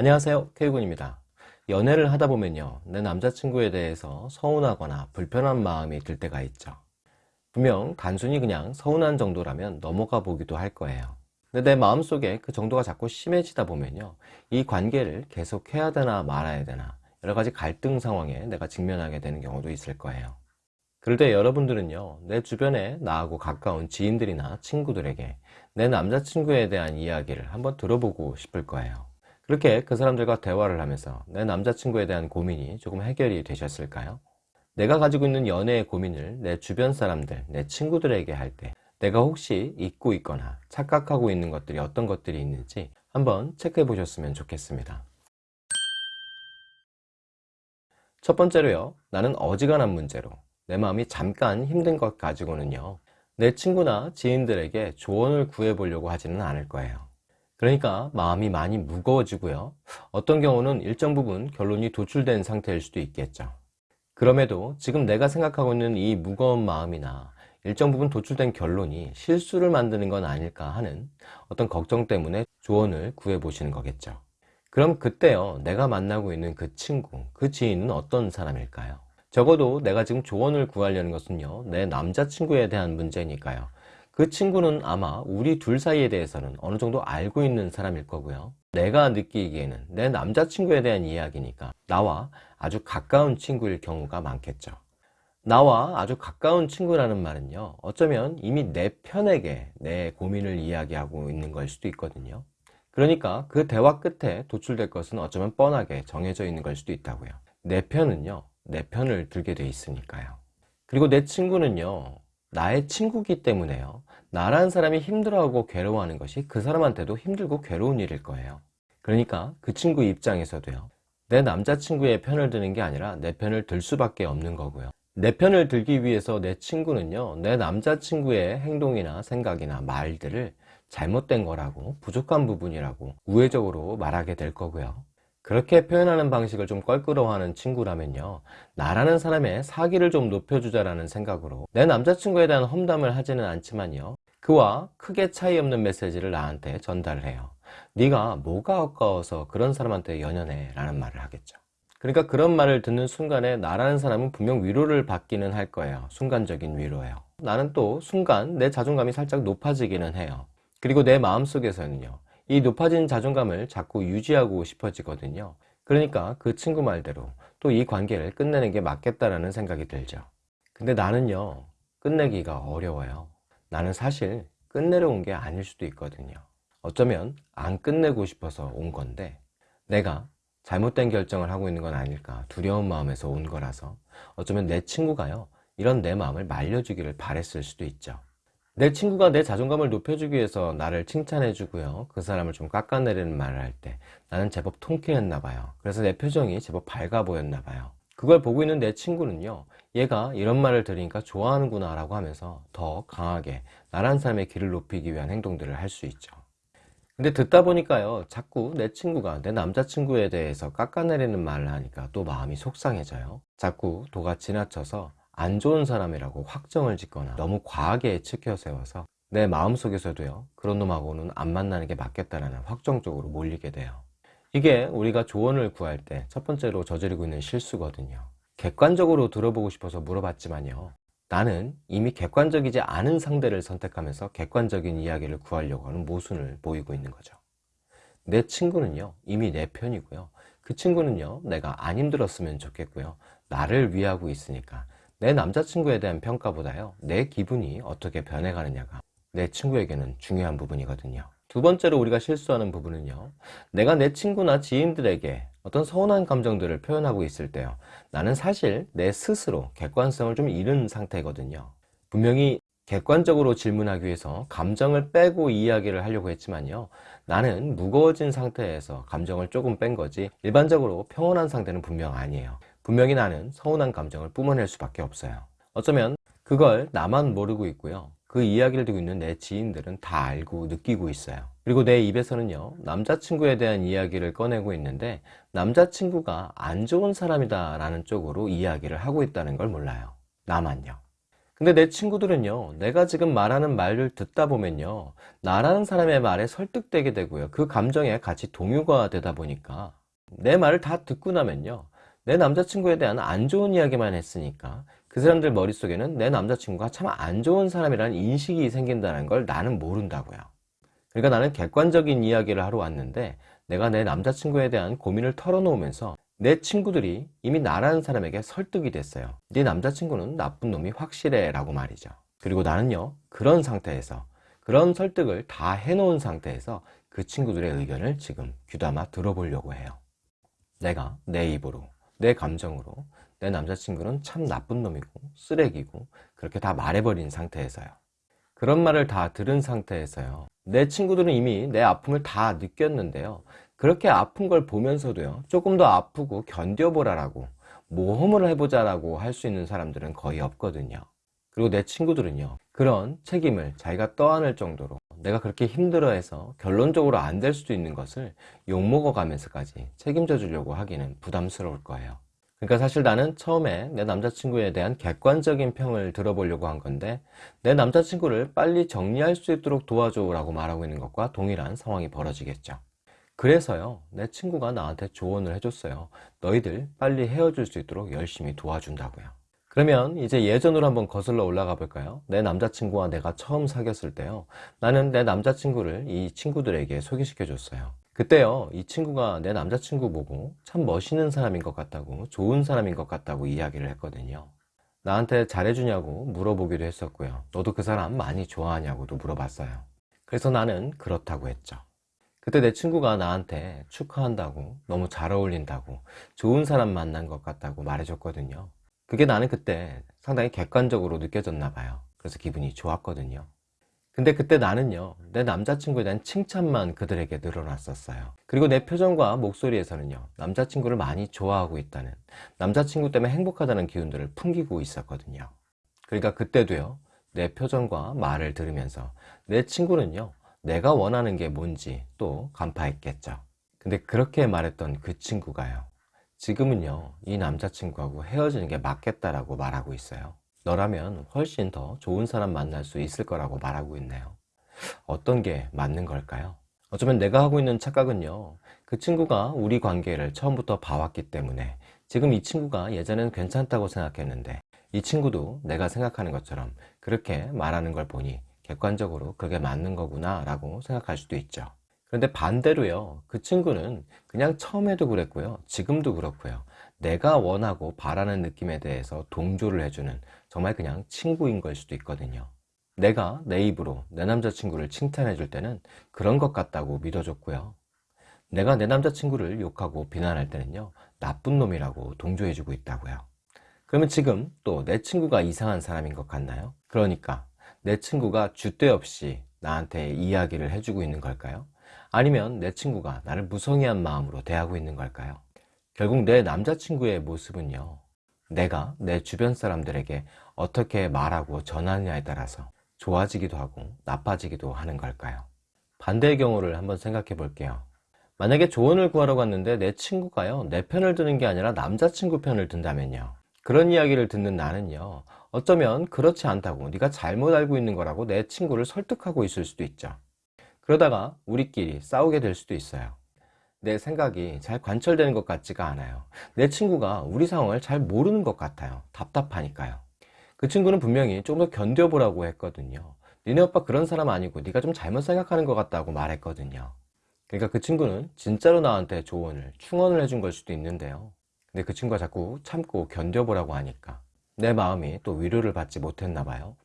안녕하세요. K군입니다. 연애를 하다 보면요 내 남자친구에 대해서 서운하거나 불편한 마음이 들 때가 있죠. 분명 단순히 그냥 서운한 정도라면 넘어가 보기도 할 거예요. 근데 내 마음속에 그 정도가 자꾸 심해지다 보면요 이 관계를 계속 해야 되나 말아야 되나 여러 가지 갈등 상황에 내가 직면하게 되는 경우도 있을 거예요. 그럴 때 여러분들은요 내 주변에 나하고 가까운 지인들이나 친구들에게 내 남자친구에 대한 이야기를 한번 들어보고 싶을 거예요 그렇게 그 사람들과 대화를 하면서 내 남자친구에 대한 고민이 조금 해결이 되셨을까요? 내가 가지고 있는 연애의 고민을 내 주변 사람들, 내 친구들에게 할 때 내가 혹시 잊고 있거나 착각하고 있는 것들이 어떤 것들이 있는지 한번 체크해 보셨으면 좋겠습니다. 첫 번째로요. 나는 어지간한 문제로 내 마음이 잠깐 힘든 것 가지고는요. 내 친구나 지인들에게 조언을 구해 보려고 하지는 않을 거예요. 그러니까 마음이 많이 무거워지고요. 어떤 경우는 일정 부분 결론이 도출된 상태일 수도 있겠죠. 그럼에도 지금 내가 생각하고 있는 이 무거운 마음이나 일정 부분 도출된 결론이 실수를 만드는 건 아닐까 하는 어떤 걱정 때문에 조언을 구해 보시는 거겠죠. 그럼 그때요 내가 만나고 있는 그 친구 그 지인은 어떤 사람일까요? 적어도 내가 지금 조언을 구하려는 것은요 내 남자친구에 대한 문제니까요 그 친구는 아마 우리 둘 사이에 대해서는 어느 정도 알고 있는 사람일 거고요. 내가 느끼기에는 내 남자친구에 대한 이야기니까 나와 아주 가까운 친구일 경우가 많겠죠. 나와 아주 가까운 친구라는 말은요 어쩌면 이미 내 편에게 내 고민을 이야기하고 있는 걸 수도 있거든요. 그러니까 그 대화 끝에 도출될 것은 어쩌면 뻔하게 정해져 있는 걸 수도 있다고요. 내 편은요 내 편을 들게 돼 있으니까요. 그리고 내 친구는요 나의 친구기 때문에요 나라는 사람이 힘들어하고 괴로워하는 것이 그 사람한테도 힘들고 괴로운 일일 거예요. 그러니까 그 친구 입장에서도요. 내 남자친구의 편을 드는 게 아니라 내 편을 들 수밖에 없는 거고요. 내 편을 들기 위해서 내 친구는요 내 남자친구의 행동이나 생각이나 말들을 잘못된 거라고 부족한 부분이라고 우회적으로 말하게 될 거고요. 그렇게 표현하는 방식을 좀 껄끄러워하는 친구라면요 나라는 사람의 사기를 좀 높여주자라는 생각으로 내 남자친구에 대한 험담을 하지는 않지만요 그와 크게 차이 없는 메시지를 나한테 전달을 해요 네가 뭐가 아까워서 그런 사람한테 연연해 라는 말을 하겠죠. 그러니까 그런 말을 듣는 순간에 나라는 사람은 분명 위로를 받기는 할 거예요. 순간적인 위로예요. 나는 또 순간 내 자존감이 살짝 높아지기는 해요. 그리고 내 마음속에서는요 이 높아진 자존감을 자꾸 유지하고 싶어지거든요. 그러니까 그 친구 말대로 또 이 관계를 끝내는 게 맞겠다라는 생각이 들죠. 근데 나는요 끝내기가 어려워요 나는 사실 끝내려 온게 아닐 수도 있거든요. 어쩌면 안 끝내고 싶어서 온 건데 내가 잘못된 결정을 하고 있는 건 아닐까 두려운 마음에서 온 거라서 어쩌면 내 친구가요 이런 내 마음을 말려주기를 바랬을 수도 있죠. 내 친구가 내 자존감을 높여주기 위해서 나를 칭찬해 주고요. 그 사람을 좀 깎아내리는 말을 할 때 나는 제법 통쾌했나 봐요. 그래서 내 표정이 제법 밝아 보였나 봐요. 그걸 보고 있는 내 친구는요 얘가 이런 말을 들으니까 좋아하는구나 라고 하면서 더 강하게 나란 사람의 길을 높이기 위한 행동들을 할 수 있죠. 근데 듣다 보니까요 자꾸 내 친구가 내 남자친구에 대해서 깎아내리는 말을 하니까 또 마음이 속상해져요. 자꾸 도가 지나쳐서 안 좋은 사람이라고 확정을 짓거나 너무 과하게 치켜 세워서 내 마음속에서도요 그런 놈하고는 안 만나는 게 맞겠다라는 확정적으로 몰리게 돼요. 이게 우리가 조언을 구할 때 첫 번째로 저지르고 있는 실수거든요 객관적으로 들어보고 싶어서 물어봤지만요. 나는 이미 객관적이지 않은 상대를 선택하면서 객관적인 이야기를 구하려고 하는 모순을 보이고 있는 거죠. 내 친구는요 이미 내 편이고요. 그 친구는요 내가 안 힘들었으면 좋겠고요. 나를 위하고 있으니까 내 남자친구에 대한 평가보다요 내 기분이 어떻게 변해가느냐가 내 친구에게는 중요한 부분이거든요 두 번째로 우리가 실수하는 부분은요. 내가 내 친구나 지인들에게 어떤 서운한 감정들을 표현하고 있을 때요. 나는 사실 내 스스로 객관성을 좀 잃은 상태거든요. 분명히 객관적으로 질문하기 위해서 감정을 빼고 이야기를 하려고 했지만요. 나는 무거워진 상태에서 감정을 조금 뺀 거지 일반적으로 평온한 상태는 분명 아니에요. 분명히 나는 서운한 감정을 뿜어낼 수밖에 없어요. 어쩌면 그걸 나만 모르고 있고요 그 이야기를 듣고 있는 내 지인들은 다 알고 느끼고 있어요. 그리고 내 입에서는요 남자친구에 대한 이야기를 꺼내고 있는데 남자친구가 안 좋은 사람이다 라는 쪽으로 이야기를 하고 있다는 걸 몰라요. 나만요. 근데 내 친구들은요, 내가 지금 말하는 말을 듣다 보면요, 나라는 사람의 말에 설득되게 되고요. 그 감정에 같이 동요가 되다 보니까 내 말을 다 듣고 나면요, 내 남자친구에 대한 안 좋은 이야기만 했으니까 그 사람들 머릿속에는 내 남자친구가 참 안 좋은 사람이라는 인식이 생긴다는 걸 나는 모른다고요. 그러니까 나는 객관적인 이야기를 하러 왔는데 내가 내 남자친구에 대한 고민을 털어놓으면서 내 친구들이 이미 나라는 사람에게 설득이 됐어요. 네 남자친구는 나쁜 놈이 확실해 라고 말이죠. 그리고 나는요, 그런 상태에서, 그런 설득을 다 해놓은 상태에서 그 친구들의 의견을 지금 귀담아 들어보려고 해요. 내가 내 입으로, 내 감정으로 내 남자친구는 참 나쁜 놈이고 쓰레기고 그렇게 다 말해버린 상태에서요. 그런 말을 다 들은 상태에서요. 내 친구들은 이미 내 아픔을 다 느꼈는데요. 그렇게 아픈 걸 보면서도요. 조금 더 아프고 견뎌보라라고 모험을 해보자라고 할 수 있는 사람들은 거의 없거든요. 그리고 내 친구들은요. 그런 책임을 자기가 떠안을 정도로 내가 그렇게 힘들어해서 결론적으로 안 될 수도 있는 것을 욕먹어 가면서까지 책임져 주려고 하기는 부담스러울 거예요. 그러니까 사실 나는 처음에 내 남자친구에 대한 객관적인 평을 들어보려고 한 건데 내 남자친구를 빨리 정리할 수 있도록 도와줘 라고 말하고 있는 것과 동일한 상황이 벌어지겠죠. 그래서요, 내 친구가 나한테 조언을 해줬어요. 너희들 빨리 헤어질 수 있도록 열심히 도와준다고요. 그러면 이제 예전으로 한번 거슬러 올라가 볼까요? 내 남자친구와 내가 처음 사귀었을 때요. 나는 내 남자친구를 이 친구들에게 소개시켜 줬어요. 그때요, 이 친구가 내 남자친구 보고 참 멋있는 사람인 것 같다고, 좋은 사람인 것 같다고 이야기를 했거든요. 나한테 잘해주냐고 물어보기도 했었고요. 너도 그 사람 많이 좋아하냐고도 물어봤어요. 그래서 나는 그렇다고 했죠. 그때 내 친구가 나한테 축하한다고, 너무 잘 어울린다고, 좋은 사람 만난 것 같다고 말해줬거든요. 그게 나는 그때 상당히 객관적으로 느껴졌나 봐요. 그래서 기분이 좋았거든요. 근데 그때 나는요, 내 남자친구에 대한 칭찬만 그들에게 늘어났었어요. 그리고 내 표정과 목소리에서는요, 남자친구를 많이 좋아하고 있다는, 남자친구 때문에 행복하다는 기운들을 풍기고 있었거든요. 그러니까 그때도요, 내 표정과 말을 들으면서 내 친구는요, 내가 원하는 게 뭔지 또 간파했겠죠. 근데 그렇게 말했던 그 친구가요, 지금은요, 이 남자친구하고 헤어지는 게 맞겠다라고 말하고 있어요. 너라면 훨씬 더 좋은 사람 만날 수 있을 거라고 말하고 있네요. 어떤 게 맞는 걸까요? 어쩌면 내가 하고 있는 착각은요, 그 친구가 우리 관계를 처음부터 봐왔기 때문에 지금 이 친구가 예전엔 괜찮다고 생각했는데 이 친구도 내가 생각하는 것처럼 그렇게 말하는 걸 보니 객관적으로 그게 맞는 거구나 라고 생각할 수도 있죠. 그런데 반대로요, 그 친구는 그냥 처음에도 그랬고요, 지금도 그렇고요, 내가 원하고 바라는 느낌에 대해서 동조를 해주는 정말 그냥 친구인 걸 수도 있거든요. 내가 내 입으로 내 남자친구를 칭찬해 줄 때는 그런 것 같다고 믿어줬고요. 내가 내 남자친구를 욕하고 비난할 때는요, 나쁜 놈이라고 동조해 주고 있다고요. 그러면 지금 또 내 친구가 이상한 사람인 것 같나요? 그러니까 내 친구가 줏대 없이 나한테 이야기를 해주고 있는 걸까요? 아니면 내 친구가 나를 무성의한 마음으로 대하고 있는 걸까요? 결국 내 남자친구의 모습은요, 내가 내 주변 사람들에게 어떻게 말하고 전하느냐에 따라서 좋아지기도 하고 나빠지기도 하는 걸까요? 반대의 경우를 한번 생각해 볼게요. 만약에 조언을 구하러 갔는데 내 친구가요, 내 편을 드는 게 아니라 남자친구 편을 든다면요. 그런 이야기를 듣는 나는요, 어쩌면 그렇지 않다고 네가 잘못 알고 있는 거라고 내 친구를 설득하고 있을 수도 있죠. 그러다가 우리끼리 싸우게 될 수도 있어요. 내 생각이 잘 관철되는 것 같지가 않아요. 내 친구가 우리 상황을 잘 모르는 것 같아요. 답답하니까요. 그 친구는 분명히 좀더 견뎌보라고 했거든요. 니네 오빠 그런 사람 아니고 네가 좀 잘못 생각하는 것 같다고 말했거든요. 그러니까 그 친구는 진짜로 나한테 조언을 충원을 해준 걸 수도 있는데요. 근데 그 친구가 자꾸 참고 견뎌보라고 하니까 내 마음이 또 위로를 받지 못했나 봐요.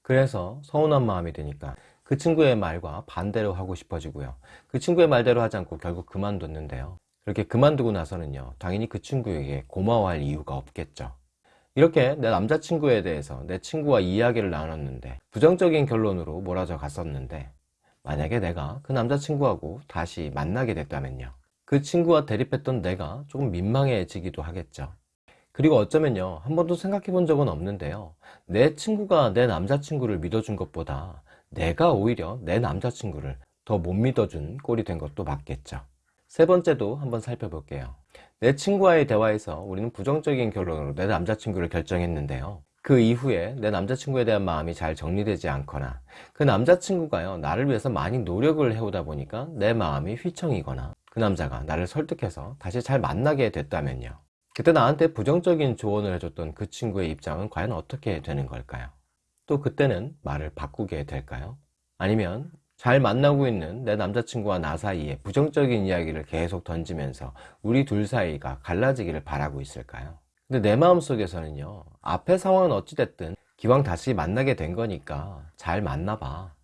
그래서 서운한 마음이 드니까 그 친구의 말과 반대로 하고 싶어지고요. 그 친구의 말대로 하지 않고 결국 그만뒀는데요. 그렇게 그만두고 나서는요. 당연히 그 친구에게 고마워할 이유가 없겠죠. 이렇게 내 남자친구에 대해서 내 친구와 이야기를 나눴는데 부정적인 결론으로 몰아져 갔었는데 만약에 내가 그 남자친구하고 다시 만나게 됐다면요. 그 친구와 대립했던 내가 조금 민망해지기도 하겠죠. 그리고 어쩌면요. 한 번도 생각해 본 적은 없는데요. 내 친구가 내 남자친구를 믿어준 것보다 내가 오히려 내 남자친구를 더 못 믿어준 꼴이 된 것도 맞겠죠. 세 번째도 한번 살펴볼게요. 내 친구와의 대화에서 우리는 부정적인 결론으로 내 남자친구를 결정했는데요. 그 이후에 내 남자친구에 대한 마음이 잘 정리되지 않거나 그 남자친구가요 나를 위해서 많이 노력을 해오다 보니까 내 마음이 휘청이거나 그 남자가 나를 설득해서 다시 잘 만나게 됐다면요 그때 나한테 부정적인 조언을 해줬던 그 친구의 입장은 과연 어떻게 되는 걸까요? 또 그때는 말을 바꾸게 될까요? 아니면 잘 만나고 있는 내 남자친구와 나 사이에 부정적인 이야기를 계속 던지면서 우리 둘 사이가 갈라지기를 바라고 있을까요? 근데 내 마음속에서는요 앞의 상황은 어찌됐든 기왕 다시 만나게 된 거니까 잘 만나봐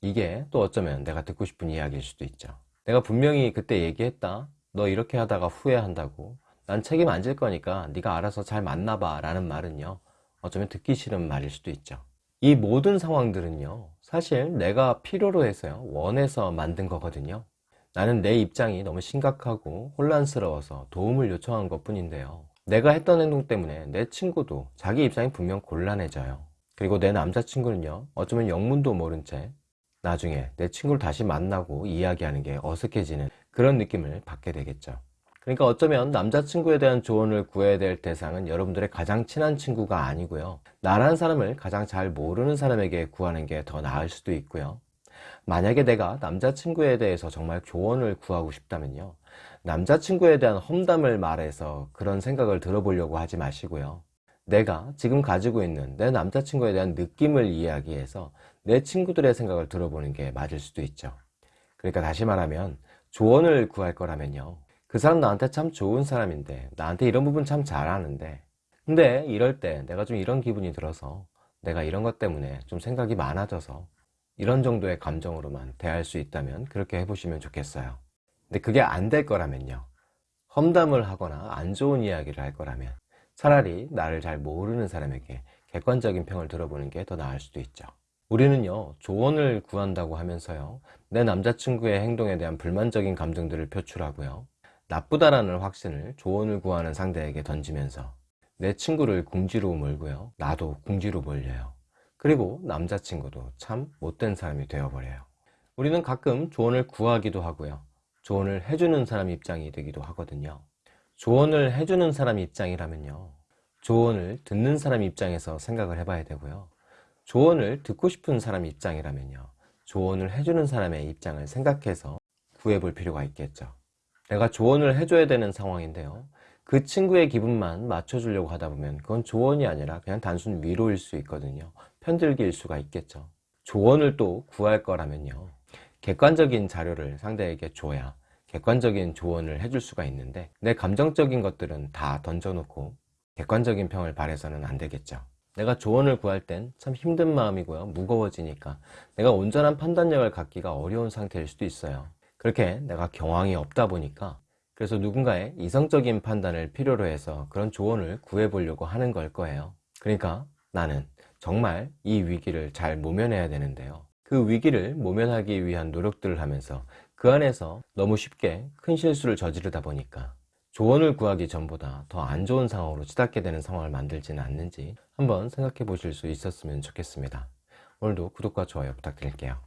이게 또 어쩌면 내가 듣고 싶은 이야기일 수도 있죠 내가 분명히 그때 얘기했다 너 이렇게 하다가 후회한다고 난 책임 안 질 거니까 네가 알아서 잘 만나봐 라는 말은요 어쩌면 듣기 싫은 말일 수도 있죠. 이 모든 상황들은요 사실 내가 필요로 해서요 원해서 만든 거거든요. 나는 내 입장이 너무 심각하고 혼란스러워서 도움을 요청한 것 뿐인데요. 내가 했던 행동 때문에 내 친구도 자기 입장이 분명 곤란해져요. 그리고 내 남자친구는요 어쩌면 영문도 모른 채 나중에 내 친구를 다시 만나고 이야기하는 게 어색해지는 그런 느낌을 받게 되겠죠 그러니까 어쩌면 남자친구에 대한 조언을 구해야 될 대상은 여러분들의 가장 친한 친구가 아니고요. 나라는 사람을 가장 잘 모르는 사람에게 구하는 게 더 나을 수도 있고요. 만약에 내가 남자친구에 대해서 정말 조언을 구하고 싶다면요. 남자친구에 대한 험담을 말해서 그런 생각을 들어보려고 하지 마시고요. 내가 지금 가지고 있는 내 남자친구에 대한 느낌을 이야기해서 내 친구들의 생각을 들어보는 게 맞을 수도 있죠. 그러니까 다시 말하면 조언을 구할 거라면요 그 사람 나한테 참 좋은 사람인데 나한테 이런 부분 참 잘하는데. 근데 이럴 때 내가 좀 이런 기분이 들어서 내가 이런 것 때문에 좀 생각이 많아져서 이런 정도의 감정으로만 대할 수 있다면 그렇게 해보시면 좋겠어요. 근데 그게 안 될 거라면요. 험담을 하거나 안 좋은 이야기를 할 거라면 차라리 나를 잘 모르는 사람에게 객관적인 평을 들어보는 게 더 나을 수도 있죠. 우리는요 조언을 구한다고 하면서요 내 남자친구의 행동에 대한 불만적인 감정들을 표출하고요 나쁘다라는 확신을 조언을 구하는 상대에게 던지면서 내 친구를 궁지로 몰고요. 나도 궁지로 몰려요. 그리고 남자친구도 참 못된 사람이 되어버려요. 우리는 가끔 조언을 구하기도 하고요. 조언을 해주는 사람 입장이 되기도 하거든요. 조언을 해주는 사람 입장이라면요. 조언을 듣는 사람 입장에서 생각을 해봐야 되고요. 조언을 듣고 싶은 사람 입장이라면요. 조언을 해주는 사람의 입장을 생각해서 구해볼 필요가 있겠죠 내가 조언을 해줘야 되는 상황인데요. 그 친구의 기분만 맞춰주려고 하다 보면 그건 조언이 아니라 그냥 단순 위로일 수 있거든요. 편들기일 수가 있겠죠. 조언을 또 구할 거라면요. 객관적인 자료를 상대에게 줘야 객관적인 조언을 해줄 수가 있는데 내 감정적인 것들은 다 던져놓고 객관적인 평을 바래서는 안 되겠죠. 내가 조언을 구할 땐 참 힘든 마음이고요. 무거워지니까 내가 온전한 판단력을 갖기가 어려운 상태일 수도 있어요 그렇게 내가 경황이 없다 보니까 그래서 누군가의 이성적인 판단을 필요로 해서 그런 조언을 구해 보려고 하는 걸 거예요. 그러니까 나는 정말 이 위기를 잘 모면해야 되는데요. 그 위기를 모면하기 위한 노력들을 하면서 그 안에서 너무 쉽게 큰 실수를 저지르다 보니까 조언을 구하기 전보다 더 안 좋은 상황으로 치닫게 되는 상황을 만들지는 않는지 한번 생각해 보실 수 있었으면 좋겠습니다. 오늘도 구독과 좋아요 부탁드릴게요